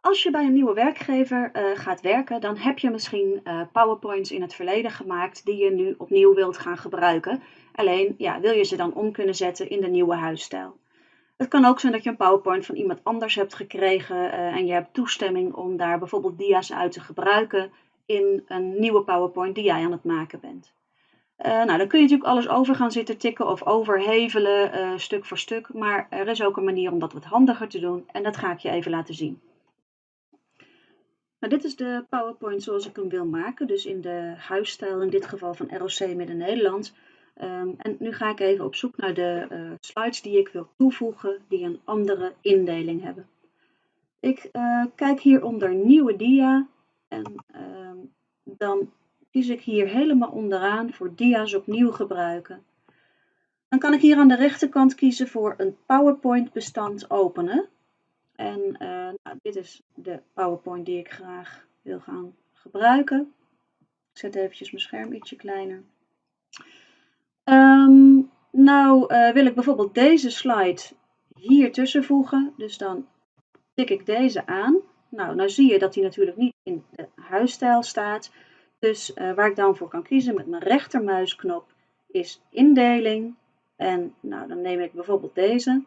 Als je bij een nieuwe werkgever uh, gaat werken, dan heb je misschien uh, PowerPoints in het verleden gemaakt die je nu opnieuw wilt gaan gebruiken. Alleen ja, wil je ze dan om kunnen zetten in de nieuwe huisstijl. Het kan ook zijn dat je een PowerPoint van iemand anders hebt gekregen uh, en je hebt toestemming om daar bijvoorbeeld dia's uit te gebruiken in een nieuwe PowerPoint die jij aan het maken bent. nou, dan kun je natuurlijk alles over gaan zitten tikken of overhevelen, stuk voor stuk. Maar er is ook een manier om dat wat handiger te doen en dat ga ik je even laten zien. Nou, dit is de PowerPoint zoals ik hem wil maken, dus in de huisstijl, in dit geval van ROC Midden-Nederland. Um, en nu ga ik even op zoek naar de uh, slides die ik wil toevoegen, die een andere indeling hebben. Ik uh, kijk hier onder nieuwe dia en uh, dan kies ik hier helemaal onderaan voor dia's opnieuw gebruiken. Dan kan ik hier aan de rechterkant kiezen voor een PowerPoint bestand openen. En uh, nou, dit is de PowerPoint die ik graag wil gaan gebruiken. Ik zet eventjes mijn scherm ietsje kleiner. Um, nou uh, wil ik bijvoorbeeld deze slide hier tussen voegen. Dus dan tik ik deze aan. Nou, nou zie je dat die natuurlijk niet in de huisstijl staat. Dus uh, waar ik dan voor kan kiezen met mijn rechtermuisknop is indeling. En nou, dan neem ik bijvoorbeeld deze.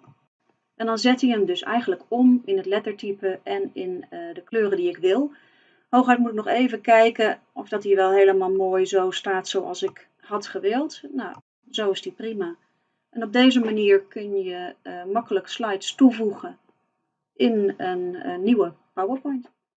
En dan zet hij hem dus eigenlijk om in het lettertype en in uh, de kleuren die ik wil. Hooguit moet ik nog even kijken of dat hij wel helemaal mooi zo staat zoals ik had gewild. Nou, zo is die prima. En op deze manier kun je uh, makkelijk slides toevoegen in een, een nieuwe PowerPoint.